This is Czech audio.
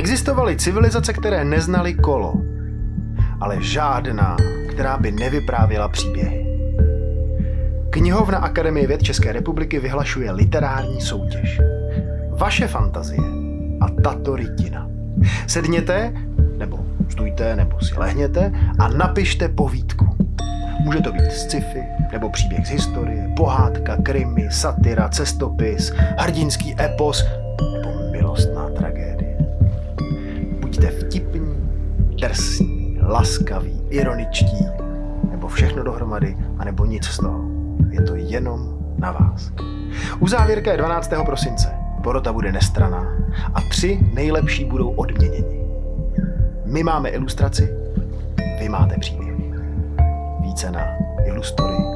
Existovaly civilizace, které neznaly kolo, ale žádná, která by nevyprávěla příběhy. Knihovna Akademie věd České republiky vyhlašuje literární soutěž. Vaše fantazie a tato rytina. Sedněte, nebo stůjte, nebo si lehněte a napište povídku. Může to být sci-fi, nebo příběh z historie, pohádka, krimi, satyra, cestopis, hrdinský epos, nebo milostná. Buďte vtipní, drsní, laskaví, ironičtí, nebo všechno dohromady, anebo nic z toho. Je to jenom na vás. Uzávěrka je 12. prosince. Porota bude nestraná a tři nejlepší budou odměněni. My máme ilustraci, vy máte příběh. Více na ilustory